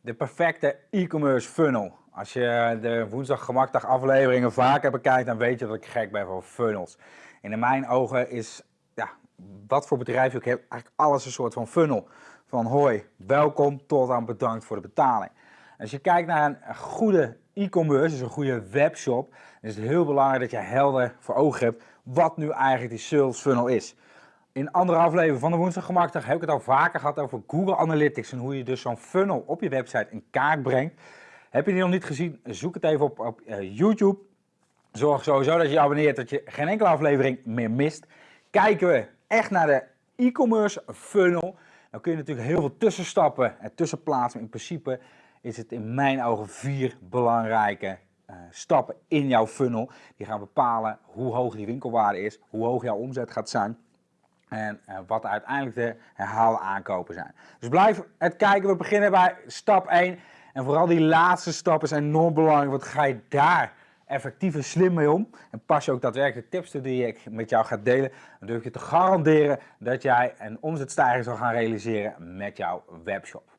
de perfecte e-commerce funnel. Als je de woensdag gemakdag afleveringen vaker bekijkt, dan weet je dat ik gek ben van funnels. En in mijn ogen is, ja, wat voor bedrijf je ook hebt, eigenlijk alles een soort van funnel. Van hoi, welkom tot aan bedankt voor de betaling. Als je kijkt naar een goede e-commerce, dus een goede webshop, is het heel belangrijk dat je helder voor ogen hebt wat nu eigenlijk die sales funnel is. In andere afleveringen van de woensdag gemakkelijk heb ik het al vaker gehad over Google Analytics en hoe je dus zo'n funnel op je website in kaart brengt. Heb je die nog niet gezien? Zoek het even op op uh, YouTube. Zorg sowieso dat je je abonneert, dat je geen enkele aflevering meer mist. Kijken we echt naar de e-commerce funnel. Dan kun je natuurlijk heel veel tussenstappen en tussenplaatsen. In principe is het in mijn ogen vier belangrijke uh, stappen in jouw funnel. Die gaan bepalen hoe hoog die winkelwaarde is, hoe hoog jouw omzet gaat zijn. En uh, wat uiteindelijk de herhaalde aankopen zijn. Dus blijf het kijken. We beginnen bij stap 1. En vooral die laatste stap is enorm belangrijk. Want ga je daar effectief en slim mee om. En pas je ook daadwerkelijk de tips die ik met jou ga delen. Dan durf ik je te garanderen dat jij een omzetstijging zal gaan realiseren met jouw webshop.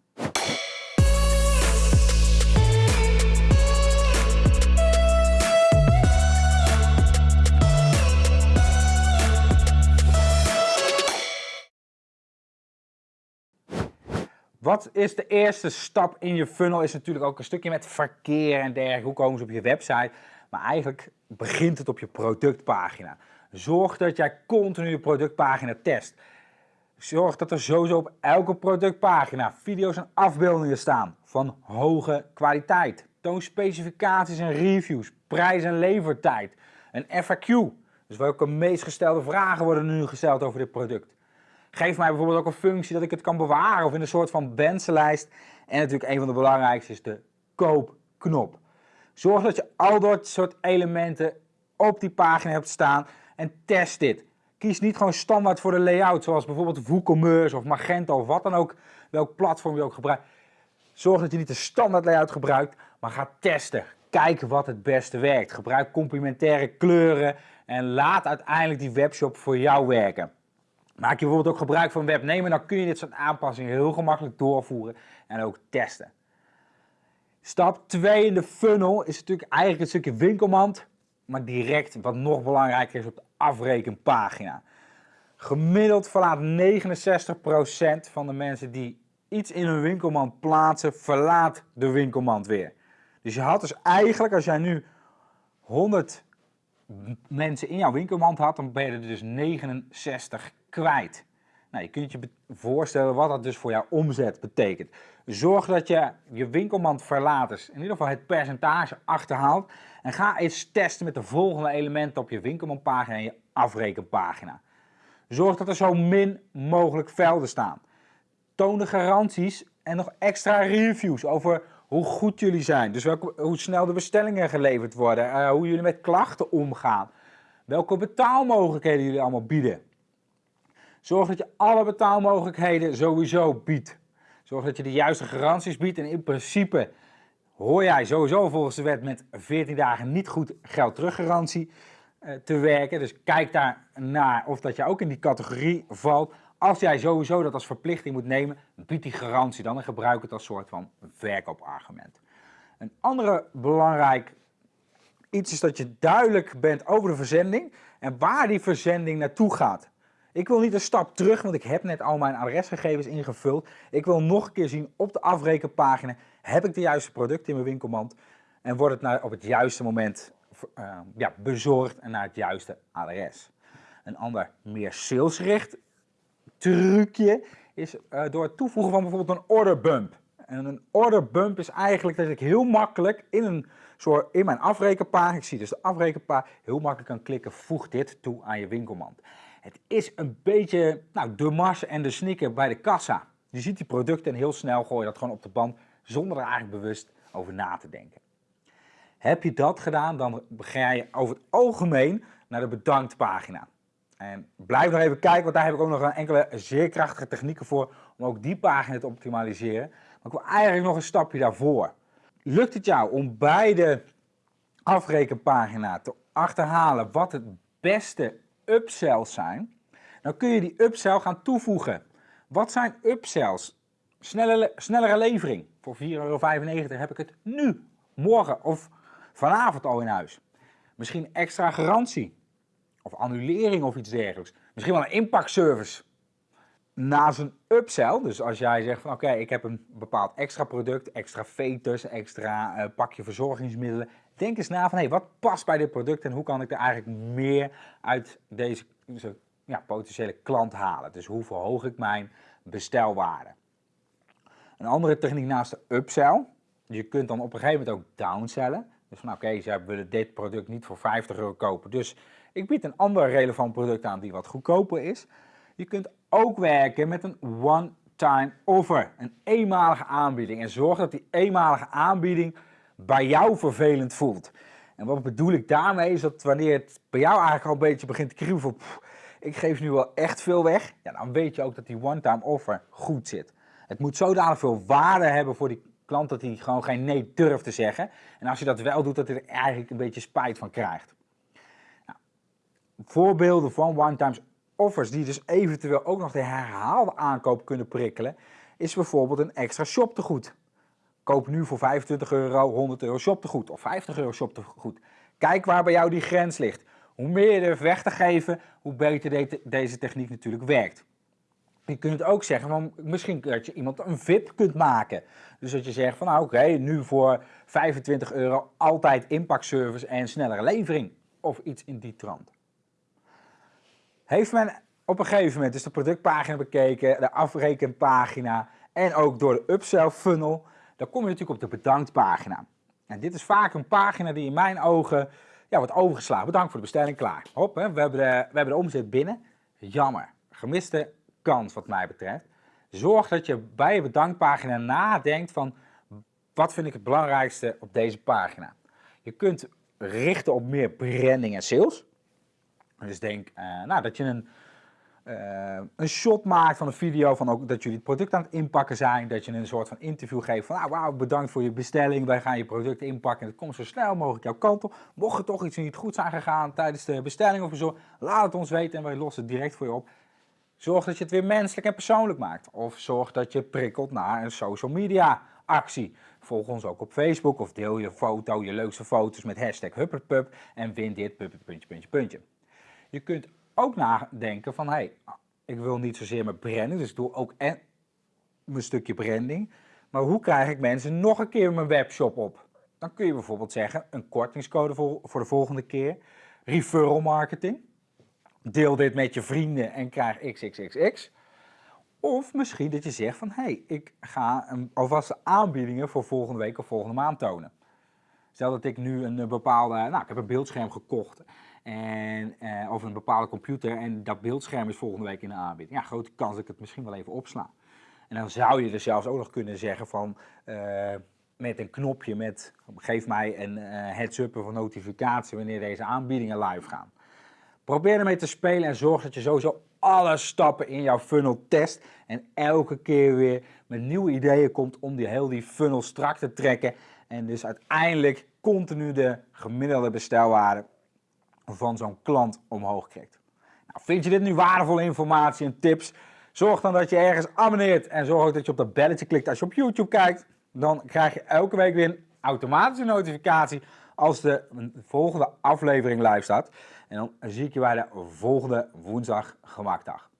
Wat is de eerste stap in je funnel? Is natuurlijk ook een stukje met verkeer en dergelijke. Hoe komen ze op je website? Maar eigenlijk begint het op je productpagina. Zorg dat jij continu je productpagina test. Zorg dat er sowieso op elke productpagina video's en afbeeldingen staan van hoge kwaliteit. Toon specificaties en reviews, prijs en levertijd. Een FAQ, dus welke meest gestelde vragen worden nu gesteld over dit product. Geef mij bijvoorbeeld ook een functie dat ik het kan bewaren of in een soort van wensenlijst. En natuurlijk een van de belangrijkste is de koopknop. Zorg dat je al dat soort elementen op die pagina hebt staan en test dit. Kies niet gewoon standaard voor de layout, zoals bijvoorbeeld WooCommerce of Magento of wat dan ook, welk platform je ook gebruikt. Zorg dat je niet de standaard layout gebruikt, maar ga testen. Kijk wat het beste werkt. Gebruik complementaire kleuren en laat uiteindelijk die webshop voor jou werken. Maak je bijvoorbeeld ook gebruik van webnemen, dan kun je dit soort aanpassingen heel gemakkelijk doorvoeren en ook testen. Stap 2 in de funnel is natuurlijk eigenlijk een stukje winkelmand, maar direct wat nog belangrijker is op de afrekenpagina. Gemiddeld verlaat 69% van de mensen die iets in hun winkelmand plaatsen, verlaat de winkelmand weer. Dus je had dus eigenlijk, als jij nu 100 mensen in jouw winkelmand had, dan ben je er dus 69 kwijt. Nou, je kunt je voorstellen wat dat dus voor jouw omzet betekent. Zorg dat je je winkelmand verlaat, dus in ieder geval het percentage achterhaalt. En ga eens testen met de volgende elementen op je winkelmandpagina en je afrekenpagina. Zorg dat er zo min mogelijk velden staan. Toon de garanties en nog extra reviews over hoe goed jullie zijn. Dus welke, hoe snel de bestellingen geleverd worden, uh, hoe jullie met klachten omgaan. Welke betaalmogelijkheden jullie allemaal bieden. Zorg dat je alle betaalmogelijkheden sowieso biedt. Zorg dat je de juiste garanties biedt en in principe hoor jij sowieso volgens de wet met 14 dagen niet goed geld teruggarantie uh, te werken. Dus kijk daar naar of dat je ook in die categorie valt. Als jij sowieso dat als verplichting moet nemen, bied die garantie dan en gebruik het als soort van verkoopargument. Een andere belangrijk iets is dat je duidelijk bent over de verzending en waar die verzending naartoe gaat. Ik wil niet een stap terug, want ik heb net al mijn adresgegevens ingevuld. Ik wil nog een keer zien op de afrekenpagina, heb ik de juiste producten in mijn winkelmand en wordt het naar, op het juiste moment uh, ja, bezorgd en naar het juiste adres. Een ander meer salesgericht trucje is uh, door het toevoegen van bijvoorbeeld een order bump. En een order bump is eigenlijk dat ik heel makkelijk in, een soort, in mijn afrekenpagina, ik zie dus de afrekenpagina, heel makkelijk kan klikken, voeg dit toe aan je winkelmand. Het is een beetje nou, de mars en de snikker bij de kassa. Je ziet die producten en heel snel gooi je dat gewoon op de band zonder er eigenlijk bewust over na te denken. Heb je dat gedaan, dan ga je over het algemeen naar de bedanktpagina. En blijf nog even kijken, want daar heb ik ook nog een enkele zeer krachtige technieken voor om ook die pagina te optimaliseren. Maar ik wil eigenlijk nog een stapje daarvoor. Lukt het jou om bij de afrekenpagina te achterhalen wat het beste upsells zijn, dan kun je die upsell gaan toevoegen. Wat zijn upsells? Snelle, snellere levering. Voor 4,95 euro heb ik het nu, morgen of vanavond al in huis. Misschien extra garantie. Of annulering of iets dergelijks. Misschien wel een inpakservice. Na zijn upsell, dus als jij zegt van oké, ik heb een bepaald extra product, extra veters, extra uh, pakje verzorgingsmiddelen. Denk eens na van hé, wat past bij dit product en hoe kan ik er eigenlijk meer uit deze ja, potentiële klant halen. Dus hoe verhoog ik mijn bestelwaarde. Een andere techniek naast de upsell, je kunt dan op een gegeven moment ook downsellen. Dus van oké, zij willen dit product niet voor 50 euro kopen, dus ik bied een ander relevant product aan die wat goedkoper is. Je kunt ook werken met een one-time offer, een eenmalige aanbieding. En zorg dat die eenmalige aanbieding bij jou vervelend voelt. En wat bedoel ik daarmee is dat wanneer het bij jou eigenlijk al een beetje begint te kriebelen van ik geef nu wel echt veel weg, ja, dan weet je ook dat die one-time offer goed zit. Het moet zodanig veel waarde hebben voor die klant dat hij gewoon geen nee durft te zeggen. En als je dat wel doet, dat hij er eigenlijk een beetje spijt van krijgt. Nou, voorbeelden van one-time offers die dus eventueel ook nog de herhaalde aankoop kunnen prikkelen, is bijvoorbeeld een extra shoptegoed. Koop nu voor 25 euro 100 euro shoptegoed of 50 euro shoptegoed. Kijk waar bij jou die grens ligt. Hoe meer je durft weg te geven, hoe beter deze techniek natuurlijk werkt. Je kunt het ook zeggen, van, misschien dat je iemand een VIP kunt maken. Dus dat je zegt van nou oké, nu voor 25 euro altijd inpakservice en snellere levering. Of iets in die trant. Heeft men op een gegeven moment dus de productpagina bekeken, de afrekenpagina en ook door de upsell funnel, dan kom je natuurlijk op de bedanktpagina. En dit is vaak een pagina die in mijn ogen ja, wordt overgeslagen. Bedankt voor de bestelling, klaar. Hop, hè. We, hebben de, we hebben de omzet binnen. Jammer. Gemiste kans wat mij betreft. Zorg dat je bij je bedankpagina nadenkt van wat vind ik het belangrijkste op deze pagina. Je kunt richten op meer branding en sales. Dus denk uh, nou, dat je een uh, een shot maakt van een video van ook dat jullie het product aan het inpakken zijn. Dat je een soort van interview geeft van, nou wauw, bedankt voor je bestelling. Wij gaan je product inpakken en het komt zo snel mogelijk jouw kant op. Mocht er toch iets niet goed zijn gegaan tijdens de bestelling of zo, laat het ons weten en wij lossen het direct voor je op. Zorg dat je het weer menselijk en persoonlijk maakt. Of zorg dat je prikkelt naar een social media actie. Volg ons ook op Facebook of deel je foto, je leukste foto's met hashtag Huppertpup en win dit puntje, puntje, puntje. Je kunt ook nadenken van, hey, ik wil niet zozeer mijn branding, dus ik doe ook en mijn stukje branding. Maar hoe krijg ik mensen nog een keer mijn webshop op? Dan kun je bijvoorbeeld zeggen, een kortingscode voor, voor de volgende keer. Referral marketing. Deel dit met je vrienden en krijg xxxx. Of misschien dat je zegt van, hé, hey, ik ga een, alvast aanbiedingen voor volgende week of volgende maand tonen. Stel dat ik nu een bepaalde, nou ik heb een beeldscherm gekocht en, uh, of een bepaalde computer en dat beeldscherm is volgende week in de aanbieding. Ja, grote kans dat ik het misschien wel even opsla. En dan zou je er zelfs ook nog kunnen zeggen van, uh, met een knopje met, geef mij een uh, heads-up of een notificatie wanneer deze aanbiedingen live gaan. Probeer ermee te spelen en zorg dat je sowieso alle stappen in jouw funnel test en elke keer weer met nieuwe ideeën komt om die heel die funnel strak te trekken en dus uiteindelijk continu de gemiddelde bestelwaarde van zo'n klant omhoog krijgt. Nou, vind je dit nu waardevolle informatie en tips? Zorg dan dat je ergens abonneert en zorg ook dat je op dat belletje klikt als je op YouTube kijkt. Dan krijg je elke week weer een automatische notificatie als de volgende aflevering live staat. En dan zie ik je bij de volgende woensdag gemakdag.